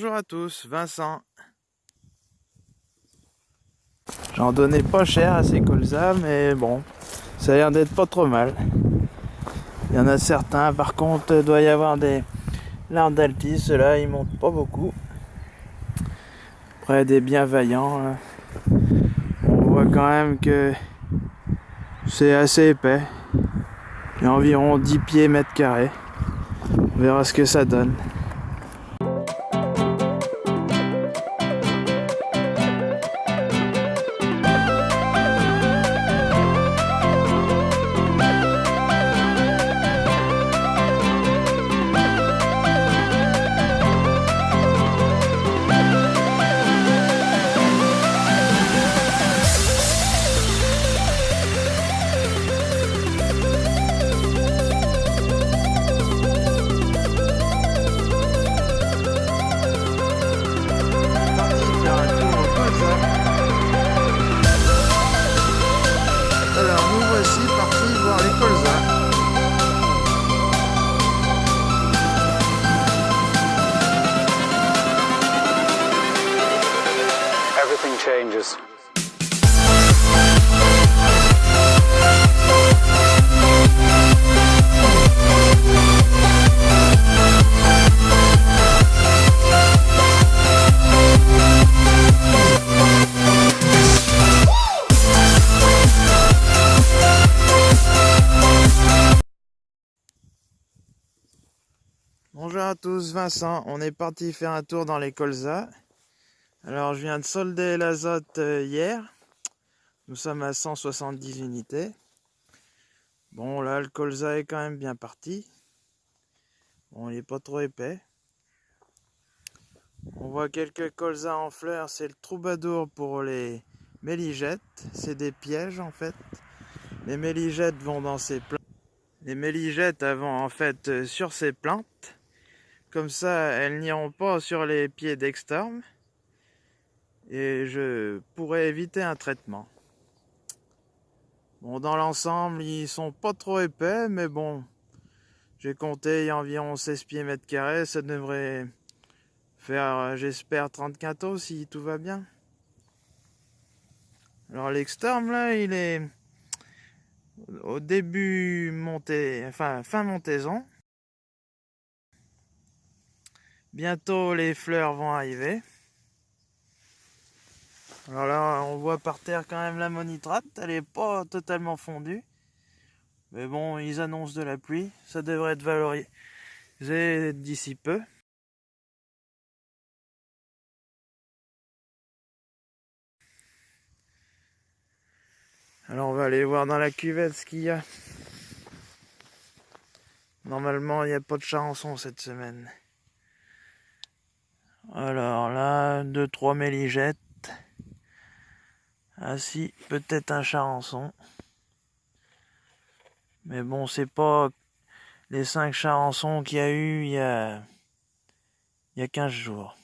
Bonjour à tous, Vincent. J'en donnais pas cher à ces colzas, mais bon, ça a l'air d'être pas trop mal. Il y en a certains, par contre, il doit y avoir des larmes d'altis, ceux-là ils montent pas beaucoup. Après des bienveillants, hein. on voit quand même que c'est assez épais. Il y a environ 10 pieds mètres carrés. On verra ce que ça donne. Bonjour à tous, Vincent. On est parti faire un tour dans les colzas. Alors je viens de solder l'azote euh, hier. Nous sommes à 170 unités. Bon là le colza est quand même bien parti. Bon il est pas trop épais. On voit quelques colzas en fleurs, c'est le troubadour pour les méligettes. C'est des pièges en fait. Les méligettes vont dans ces plantes. Les méligettes vont en fait euh, sur ces plantes. Comme ça, elles n'iront pas sur les pieds d'extorme. Et je pourrais éviter un traitement. Bon, dans l'ensemble, ils sont pas trop épais, mais bon, j'ai compté, environ 16 pieds mètres carrés. Ça devrait faire, euh, j'espère, 30 quintaux si tout va bien. Alors, l'extorme, là, il est au début montée, enfin, fin montaison. Bientôt les fleurs vont arriver. Alors là, on voit par terre quand même la monitrate. Elle est pas totalement fondue. Mais bon, ils annoncent de la pluie. Ça devrait être valorisé d'ici peu. Alors on va aller voir dans la cuvette ce qu'il y a. Normalement, il n'y a pas de charançon cette semaine. Alors là, deux trois méligettes. Ah si, peut-être un charançon. Mais bon, c'est pas les cinq charançons qu'il y a eu il y a, il y a 15 jours.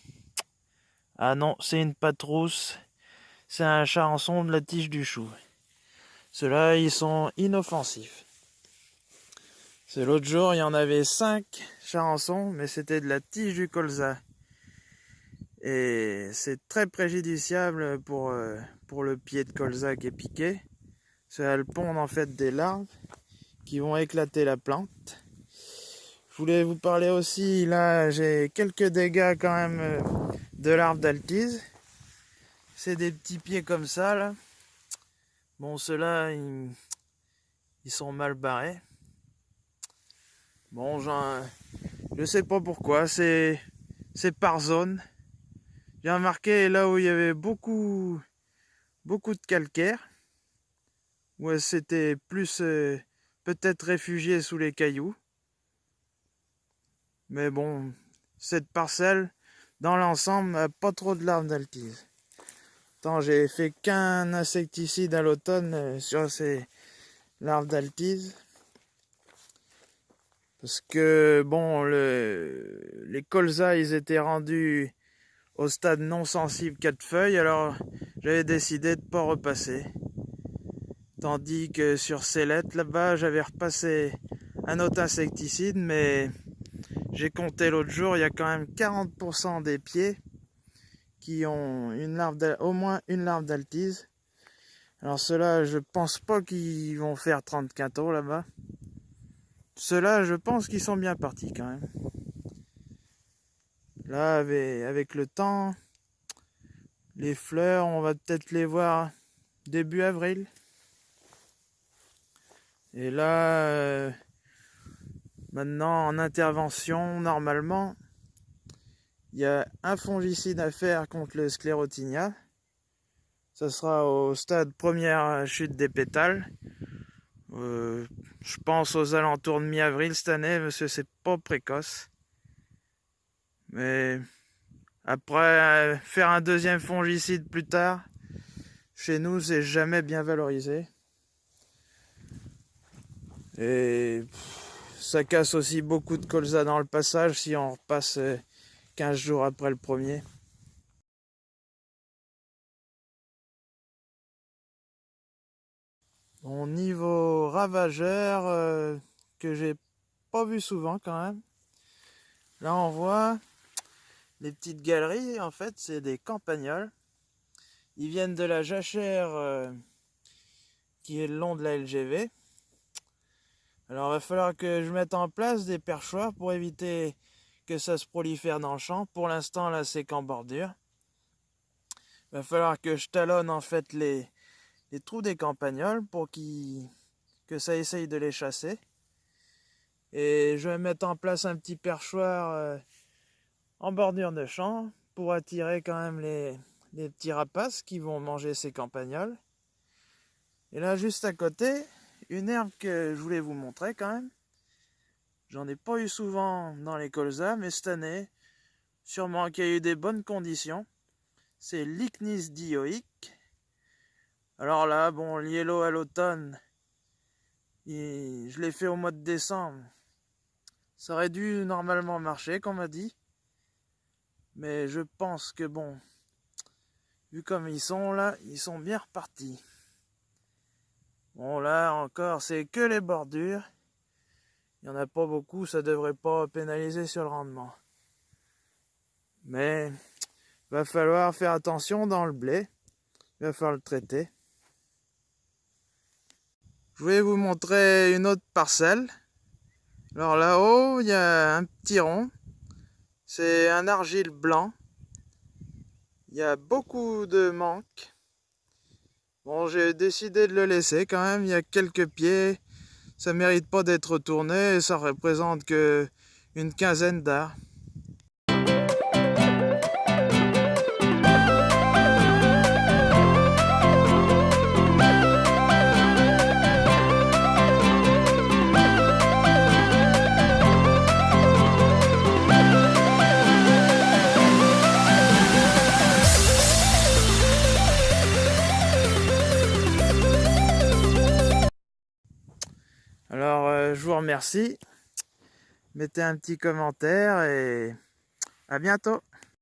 Ah non, c'est une patrousse. C'est un charançon de la tige du chou. Ceux-là, ils sont inoffensifs. C'est l'autre jour, il y en avait cinq charançons, mais c'était de la tige du colza. Et c'est très préjudiciable pour, euh, le pied de colza qui est piqué. Ça le pondre en fait des larves qui vont éclater la plante. Je voulais vous parler aussi, là j'ai quelques dégâts quand même euh, de larves d'altise. C'est des petits pieds comme ça là. Bon ceux-là ils, ils sont mal barrés. Bon je sais pas pourquoi, c'est par zone. J'ai remarqué là où il y avait beaucoup, beaucoup de calcaire, où c'était plus euh, peut-être réfugié sous les cailloux. Mais bon, cette parcelle, dans l'ensemble, n'a pas trop de larves d'altise. Tant j'ai fait qu'un insecticide à l'automne euh, sur ces larves d'altise. Parce que, bon, le, les colzas, ils étaient rendus au stade non sensible 4 feuilles, alors j'avais décidé de ne pas repasser. Tandis que sur ces lettres là-bas, j'avais repassé un autre insecticide, mais J'ai compté l'autre jour, il y a quand même 40% des pieds qui ont une larve au moins une larve d'altise. Alors ceux-là, je pense pas qu'ils vont faire 30 quintaux là-bas. Ceux-là, je pense qu'ils sont bien partis quand même. Là, avec, le temps, les fleurs, on va peut-être les voir début avril. Et là, euh, maintenant en intervention, normalement, il y a un fongicide à faire contre le sclérotinia. Ça sera au stade première chute des pétales. Euh, je pense aux alentours de mi-avril cette année, parce que c'est pas précoce. Mais après, faire un deuxième fongicide plus tard, chez nous, c'est jamais bien valorisé. Et ça casse aussi beaucoup de colza dans le passage si on repasse 15 euh, jours après le premier. Au niveau ravageur, euh, que j'ai pas vu souvent quand même. Là on voit les petites galeries, en fait c'est des campagnols. Ils viennent de la jachère euh, qui est le long de la LGV. Alors il va falloir que je mette en place des perchoirs pour éviter que ça se prolifère dans le champ. Pour l'instant là c'est qu'en bordure. Il va falloir que je talonne en fait les, trous des campagnols pour que ça essaye de les chasser. Et je vais mettre en place un petit perchoir euh, en bordure de champ pour attirer quand même les, petits rapaces qui vont manger ces campagnols. Et là, juste à côté, une herbe que je voulais vous montrer quand même. J'en ai pas eu souvent dans les colzas, mais cette année, sûrement qu'il y a eu des bonnes conditions. C'est l'Icnis dioïque. Alors là, bon, l'yellow à l'automne, je l'ai fait au mois de décembre. Ça aurait dû normalement marcher, comme m'a dit. Mais je pense que bon, vu comme ils sont là, ils sont bien repartis. Bon là encore, c'est que les bordures. Il n'y en a pas beaucoup, ça devrait pas pénaliser sur le rendement. Mais va falloir faire attention dans le blé. Il va falloir le traiter. Je vais vous montrer une autre parcelle. Alors là-haut, il y a un petit rond. C'est un argile blanc. Il y a beaucoup de manques. Bon, j'ai décidé de le laisser quand même. Il y a quelques pieds. Ça mérite pas d'être tourné. Ça représente que une quinzaine d'arts. Remercie. Mettez un petit commentaire et à bientôt.